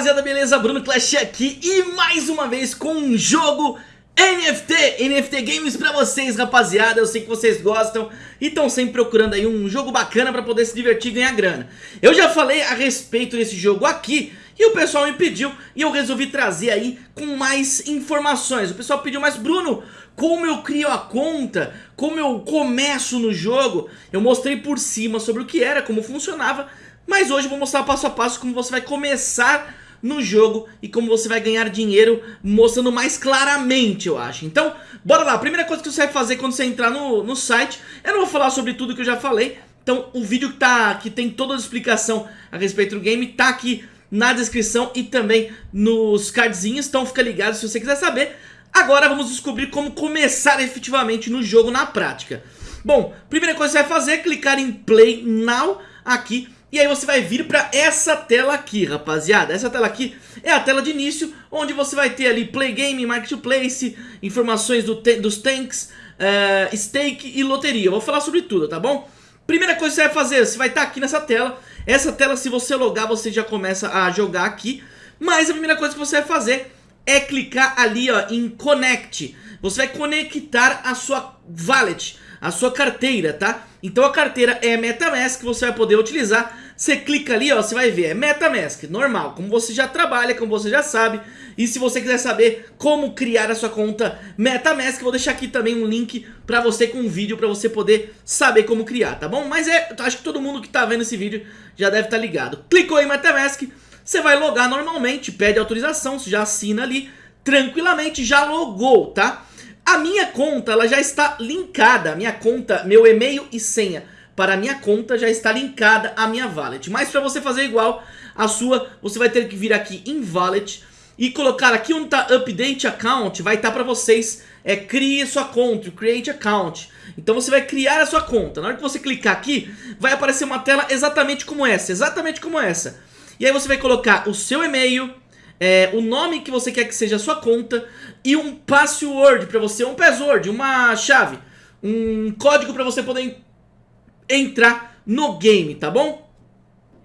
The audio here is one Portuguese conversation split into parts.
rapaziada, beleza? Bruno Clash aqui e mais uma vez com um jogo NFT, NFT Games pra vocês, rapaziada. Eu sei que vocês gostam e estão sempre procurando aí um jogo bacana pra poder se divertir e ganhar grana. Eu já falei a respeito desse jogo aqui e o pessoal me pediu e eu resolvi trazer aí com mais informações. O pessoal pediu, mas Bruno, como eu crio a conta, como eu começo no jogo, eu mostrei por cima sobre o que era, como funcionava, mas hoje eu vou mostrar passo a passo como você vai começar no jogo e como você vai ganhar dinheiro mostrando mais claramente, eu acho. Então, bora lá. A primeira coisa que você vai fazer quando você entrar no, no site, eu não vou falar sobre tudo que eu já falei, então o vídeo que, tá, que tem toda a explicação a respeito do game tá aqui na descrição e também nos cardzinhos, então fica ligado se você quiser saber. Agora vamos descobrir como começar efetivamente no jogo na prática. Bom, primeira coisa que você vai fazer é clicar em Play Now aqui e aí você vai vir para essa tela aqui, rapaziada. Essa tela aqui é a tela de início, onde você vai ter ali Play Game, Marketplace, informações do dos tanks, uh, stake e loteria. Eu vou falar sobre tudo, tá bom? Primeira coisa que você vai fazer, você vai estar tá aqui nessa tela. Essa tela, se você logar, você já começa a jogar aqui. Mas a primeira coisa que você vai fazer é clicar ali ó, em Connect. Você vai conectar a sua wallet a sua carteira, tá? Então a carteira é MetaMask, você vai poder utilizar. Você clica ali, ó, você vai ver, é MetaMask, normal, como você já trabalha, como você já sabe. E se você quiser saber como criar a sua conta MetaMask, vou deixar aqui também um link pra você com um vídeo pra você poder saber como criar, tá bom? Mas é, acho que todo mundo que tá vendo esse vídeo já deve estar tá ligado. Clicou em MetaMask, você vai logar normalmente, pede autorização, você já assina ali, tranquilamente, já logou, tá? A minha conta, ela já está linkada, minha conta, meu e-mail e senha para a minha conta já está linkada à minha wallet. Mas para você fazer igual a sua, você vai ter que vir aqui em wallet e colocar aqui onde está update account, vai estar tá para vocês, é crie sua conta, create account. Então você vai criar a sua conta. Na hora que você clicar aqui, vai aparecer uma tela exatamente como essa, exatamente como essa. E aí você vai colocar o seu e-mail, é, o nome que você quer que seja a sua conta e um password para você, um password, uma chave, um código para você poder entrar no game, tá bom?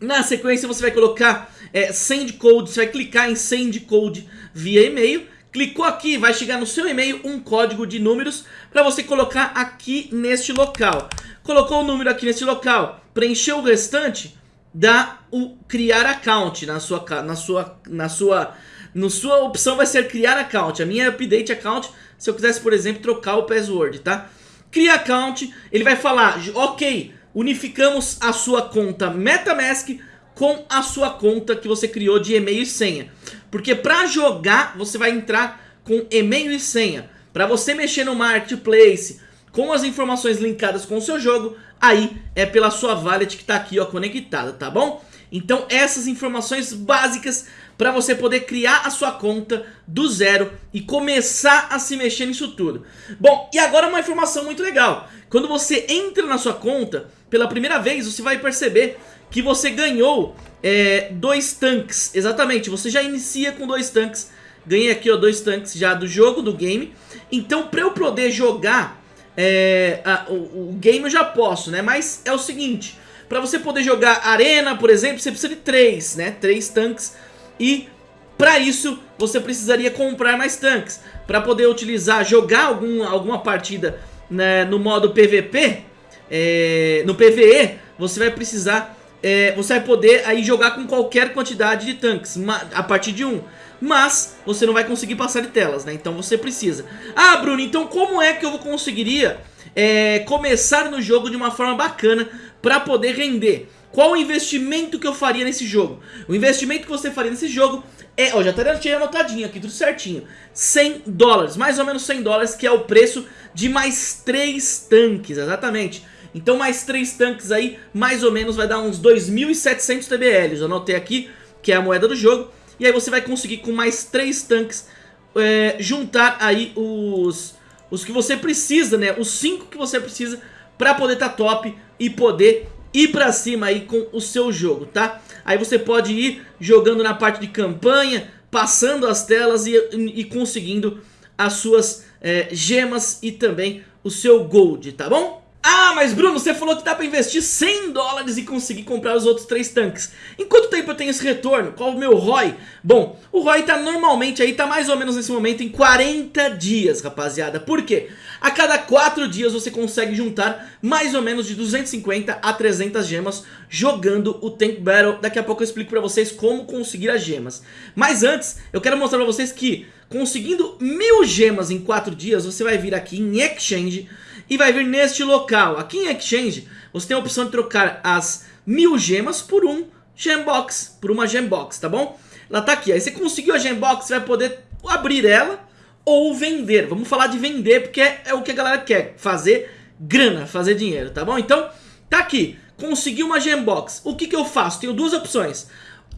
Na sequência você vai colocar é, send code, você vai clicar em send code via e-mail, clicou aqui, vai chegar no seu e-mail um código de números para você colocar aqui neste local. Colocou o número aqui neste local, preencheu o restante, dá o criar account na sua na sua na sua na sua opção vai ser criar account. A minha é update account, se eu quisesse, por exemplo, trocar o password, tá? Cria account, ele vai falar, OK, unificamos a sua conta MetaMask com a sua conta que você criou de e-mail e senha. Porque para jogar, você vai entrar com e-mail e senha. Para você mexer no Marketplace, com as informações linkadas com o seu jogo, aí é pela sua wallet que está aqui ó, conectada, tá bom? Então essas informações básicas para você poder criar a sua conta do zero e começar a se mexer nisso tudo. Bom, e agora uma informação muito legal. Quando você entra na sua conta, pela primeira vez você vai perceber que você ganhou é, dois tanques. Exatamente, você já inicia com dois tanques. Ganhei aqui ó, dois tanques já do jogo, do game. Então para eu poder jogar é, a, o, o, game eu já posso, né? Mas é o seguinte, para você poder jogar arena, por exemplo, você precisa de três, né? Três tanques e para isso você precisaria comprar mais tanques. Para poder utilizar, jogar algum, alguma partida né, no modo PVP, é, no PVE, você vai precisar, é, você vai poder aí jogar com qualquer quantidade de tanques, a partir de um mas você não vai conseguir passar de telas, né? Então você precisa. Ah, Bruno, então como é que eu conseguiria é, começar no jogo de uma forma bacana para poder render? Qual o investimento que eu faria nesse jogo? O investimento que você faria nesse jogo é, ó, já tá tinha anotadinho aqui, tudo certinho. 100 dólares, mais ou menos 100 dólares, que é o preço de mais 3 tanques, exatamente. Então mais 3 tanques aí, mais ou menos vai dar uns 2.700 TBLs. Eu anotei aqui, que é a moeda do jogo. E aí você vai conseguir com mais 3 tanques é, juntar aí os, os que você precisa, né? Os 5 que você precisa para poder tá top e poder ir pra cima aí com o seu jogo, tá? Aí você pode ir jogando na parte de campanha, passando as telas e, e conseguindo as suas é, gemas e também o seu gold, tá bom? Ah, mas Bruno, você falou que dá pra investir 100 dólares e conseguir comprar os outros três tanques. Em quanto tempo eu tenho esse retorno? Qual o meu ROI? Bom, o ROI tá normalmente aí, tá mais ou menos nesse momento em 40 dias, rapaziada. Por quê? A cada 4 dias você consegue juntar mais ou menos de 250 a 300 gemas jogando o Tank Battle. Daqui a pouco eu explico pra vocês como conseguir as gemas. Mas antes, eu quero mostrar pra vocês que conseguindo mil gemas em 4 dias, você vai vir aqui em Exchange e vai vir neste local. Aqui em Exchange, você tem a opção de trocar as mil gemas por um Gembox, por uma Gembox, tá bom? Ela tá aqui, aí você conseguiu a Gembox, você vai poder abrir ela ou vender. Vamos falar de vender porque é, é o que a galera quer, fazer grana, fazer dinheiro, tá bom? Então, tá aqui, consegui uma Gembox. O que que eu faço? Tenho duas opções.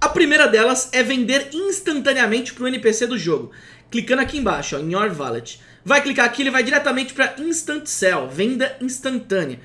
A primeira delas é vender instantaneamente para o NPC do jogo. Clicando aqui embaixo, ó, em Your Wallet. Vai clicar aqui, ele vai diretamente para Instant Sell, venda instantânea.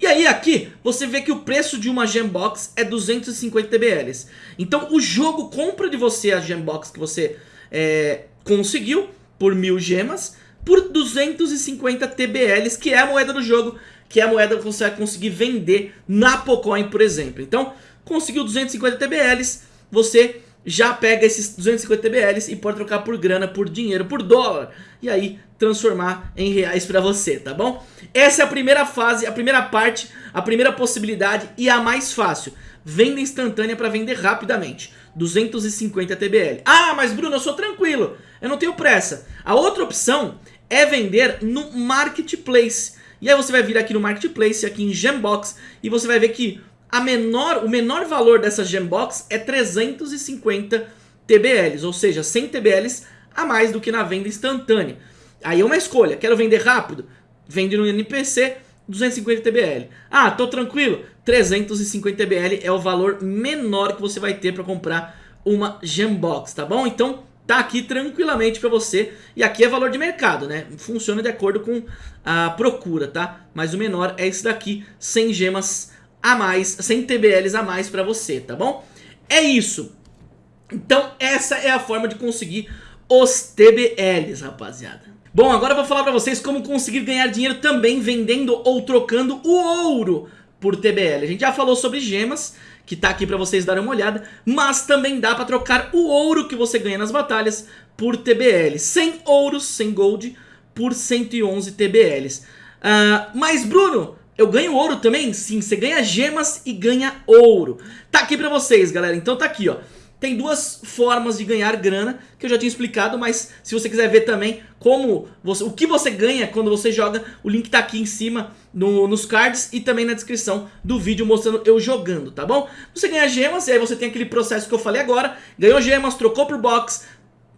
E aí aqui, você vê que o preço de uma Gembox é 250 TBLs. Então o jogo compra de você a Gembox que você é, conseguiu por mil gemas por 250 TBLs, que é a moeda do jogo, que é a moeda que você vai conseguir vender na Pocoin, por exemplo. Então, conseguiu 250 TBLs, você já pega esses 250 TBLs e pode trocar por grana, por dinheiro, por dólar. E aí transformar em reais pra você, tá bom? Essa é a primeira fase, a primeira parte, a primeira possibilidade e a mais fácil. Venda instantânea para vender rapidamente. 250 TBL. Ah, mas Bruno, eu sou tranquilo, eu não tenho pressa. A outra opção é vender no Marketplace. E aí você vai vir aqui no Marketplace, aqui em Gembox, e você vai ver que a menor, o menor valor dessa Gembox é 350 TBLs, ou seja, 100 TBLs a mais do que na venda instantânea. Aí é uma escolha, quero vender rápido? Vende no NPC, 250 TBL. Ah, tô tranquilo? 350 TBL é o valor menor que você vai ter para comprar uma Gembox, tá bom? Então tá aqui tranquilamente para você. E aqui é valor de mercado, né? Funciona de acordo com a procura, tá? Mas o menor é esse daqui, 100 gemas a mais, 100 TBLs a mais para você, tá bom? É isso. Então essa é a forma de conseguir os TBLs, rapaziada. Bom, agora eu vou falar pra vocês como conseguir ganhar dinheiro também vendendo ou trocando o ouro por TBL. A gente já falou sobre gemas, que tá aqui pra vocês darem uma olhada, mas também dá pra trocar o ouro que você ganha nas batalhas por TBL. 100 ouros, 100 gold, por 111 TBLs. Uh, mas Bruno, eu ganho ouro também? Sim, você ganha gemas e ganha ouro. Tá aqui pra vocês, galera. Então tá aqui, ó. Tem duas formas de ganhar grana, que eu já tinha explicado, mas se você quiser ver também como você, o que você ganha quando você joga, o link tá aqui em cima no, nos cards e também na descrição do vídeo mostrando eu jogando, tá bom? Você ganha gemas e aí você tem aquele processo que eu falei agora, ganhou gemas, trocou por box,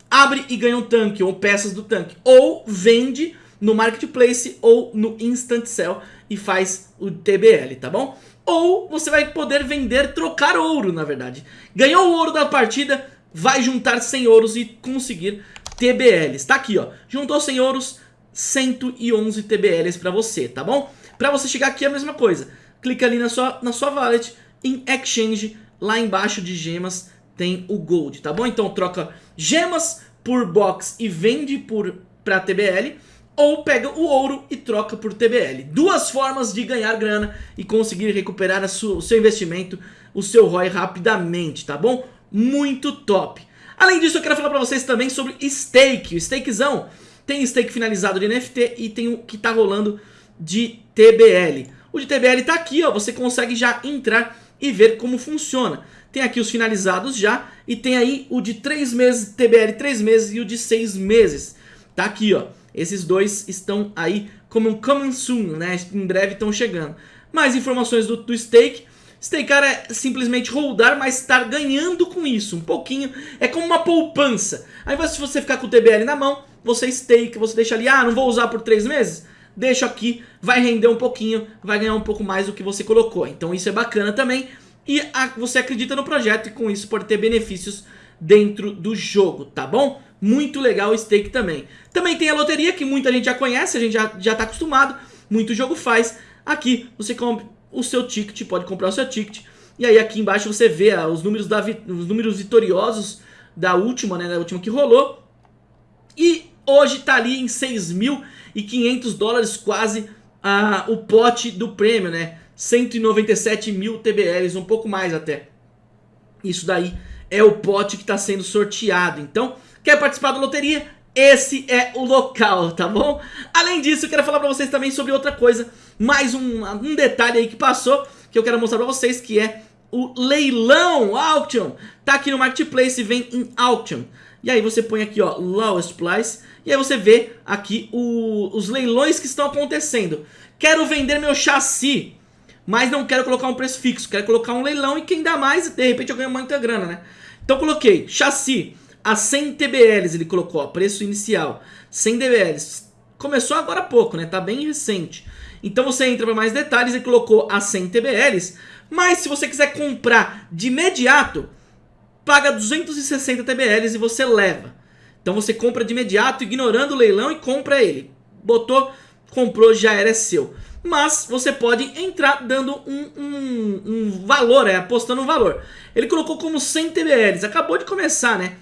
abre e ganha um tanque ou peças do tanque, ou vende no Marketplace ou no Instant Sell e faz o TBL, tá bom? Ou você vai poder vender, trocar ouro, na verdade. Ganhou o ouro da partida, vai juntar 100 ouros e conseguir TBLs. Tá aqui, ó. Juntou 100 ouros, 111 TBLs pra você, tá bom? Pra você chegar aqui é a mesma coisa. Clica ali na sua, na sua wallet, em Exchange, lá embaixo de gemas tem o Gold, tá bom? Então troca gemas por box e vende por, pra TBL ou pega o ouro e troca por TBL. Duas formas de ganhar grana e conseguir recuperar o seu investimento, o seu ROI rapidamente, tá bom? Muito top. Além disso, eu quero falar pra vocês também sobre stake. O stakezão tem stake finalizado de NFT e tem o que tá rolando de TBL. O de TBL tá aqui, ó, você consegue já entrar e ver como funciona. Tem aqui os finalizados já e tem aí o de 3 meses, TBL 3 meses e o de 6 meses. Tá aqui, ó. Esses dois estão aí como um coming soon, né? Em breve estão chegando. Mais informações do, do stake. Stakear é simplesmente holdar, mas estar ganhando com isso, um pouquinho. É como uma poupança. Aí se você ficar com o TBL na mão, você stake, você deixa ali, ah, não vou usar por três meses? Deixa aqui, vai render um pouquinho, vai ganhar um pouco mais do que você colocou. Então isso é bacana também. E a, você acredita no projeto e com isso pode ter benefícios dentro do jogo, tá bom? Muito legal o stake também. Também tem a loteria, que muita gente já conhece, a gente já, já tá acostumado, muito jogo faz. Aqui você compra o seu ticket, pode comprar o seu ticket. E aí aqui embaixo você vê ah, os, números da, os números vitoriosos da última, né, da última que rolou. E hoje tá ali em 6.500 dólares quase a, o pote do prêmio, né? 197 mil TBLs, um pouco mais até. Isso daí é o pote que está sendo sorteado. Então, quer participar da loteria? Esse é o local, tá bom? Além disso, eu quero falar pra vocês também sobre outra coisa. Mais um, um detalhe aí que passou, que eu quero mostrar pra vocês, que é o leilão, auction. Tá aqui no Marketplace vem em auction. E aí você põe aqui, ó, lowest price. E aí você vê aqui o, os leilões que estão acontecendo. Quero vender meu chassi, mas não quero colocar um preço fixo. Quero colocar um leilão e quem dá mais, de repente eu ganho muita grana, né? Então coloquei chassi a 100 TBLs, ele colocou, ó, preço inicial. 100 TBLs. Começou agora há pouco, né? Tá bem recente. Então você entra para mais detalhes e colocou a 100 TBLs. Mas se você quiser comprar de imediato, paga 260 TBLs e você leva. Então você compra de imediato, ignorando o leilão e compra ele. Botou, comprou, já era seu. Mas você pode entrar dando um, um, um valor, é, apostando um valor. Ele colocou como 100 TBLs, acabou de começar, né?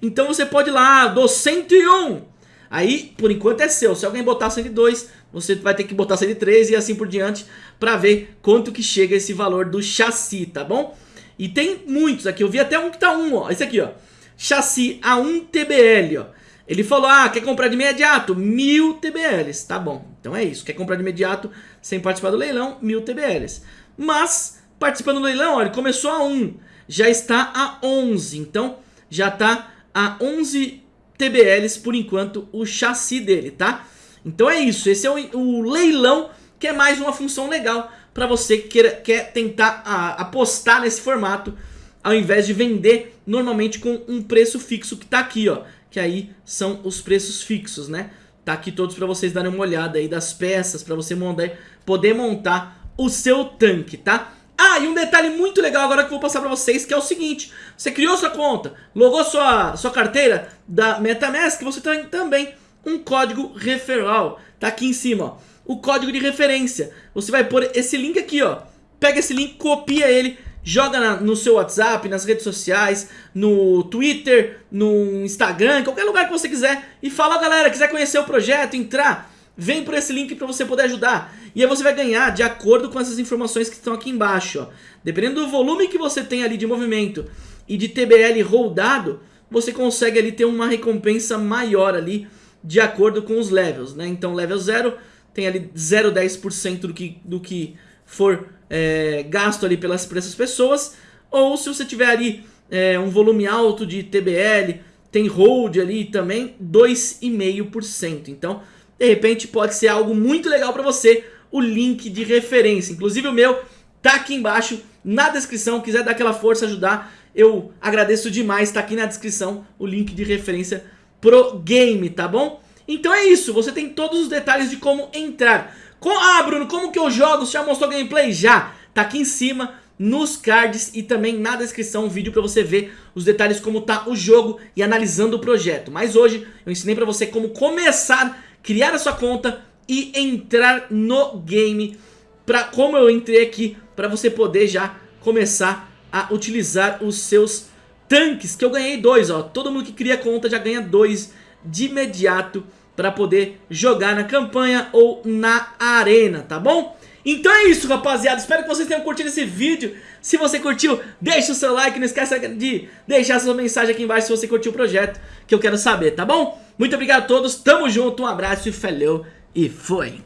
Então você pode ir lá, do 101. Aí, por enquanto é seu. Se alguém botar 102, você vai ter que botar 103 e assim por diante para ver quanto que chega esse valor do chassi, tá bom? E tem muitos aqui, eu vi até um que tá 1, ó. Esse aqui, ó. Chassi A1 TBL, ó. Ele falou, ah, quer comprar de imediato? Mil TBLs, tá bom. Então é isso, quer comprar de imediato sem participar do leilão? Mil TBLs. Mas, participando do leilão, ó, ele começou a 1, já está a 11. Então, já está a 11 TBLs por enquanto o chassi dele, tá? Então é isso, esse é o, o leilão que é mais uma função legal para você que queira, quer tentar a, apostar nesse formato ao invés de vender normalmente com um preço fixo que tá aqui, ó, que aí são os preços fixos, né? Tá aqui todos para vocês darem uma olhada aí das peças para você montar, poder montar o seu tanque, tá? Ah, e um detalhe muito legal agora que eu vou passar pra vocês, que é o seguinte. Você criou sua conta, logou sua, sua carteira da MetaMask, você tem também um código referral. Tá aqui em cima, ó. O código de referência. Você vai pôr esse link aqui, ó. Pega esse link, copia ele, joga na, no seu WhatsApp, nas redes sociais, no Twitter, no Instagram, qualquer lugar que você quiser. E fala, galera, quiser conhecer o projeto, entrar vem por esse link para você poder ajudar. E aí você vai ganhar de acordo com essas informações que estão aqui embaixo. Ó. Dependendo do volume que você tem ali de movimento e de TBL rodado, você consegue ali ter uma recompensa maior ali de acordo com os levels. Né? Então level 0 tem ali 0,10% do que, do que for é, gasto ali pelas, essas pessoas. Ou se você tiver ali é, um volume alto de TBL, tem hold ali também 2,5%. Então de repente pode ser algo muito legal para você, o link de referência. Inclusive o meu tá aqui embaixo na descrição, quiser dar aquela força, ajudar, eu agradeço demais, tá aqui na descrição o link de referência pro game, tá bom? Então é isso, você tem todos os detalhes de como entrar. Com... Ah, Bruno, como que eu jogo? Você já mostrou gameplay? Já! Tá aqui em cima, nos cards e também na descrição um vídeo para você ver os detalhes como tá o jogo e analisando o projeto. Mas hoje eu ensinei para você como começar criar a sua conta e entrar no game, pra, como eu entrei aqui, para você poder já começar a utilizar os seus tanques, que eu ganhei dois, ó. Todo mundo que cria conta já ganha dois de imediato para poder jogar na campanha ou na arena, tá bom? Então é isso, rapaziada. Espero que vocês tenham curtido esse vídeo. Se você curtiu, deixa o seu like. Não esqueça de deixar sua mensagem aqui embaixo se você curtiu o projeto, que eu quero saber, tá bom? Muito obrigado a todos, tamo junto, um abraço e falou e foi!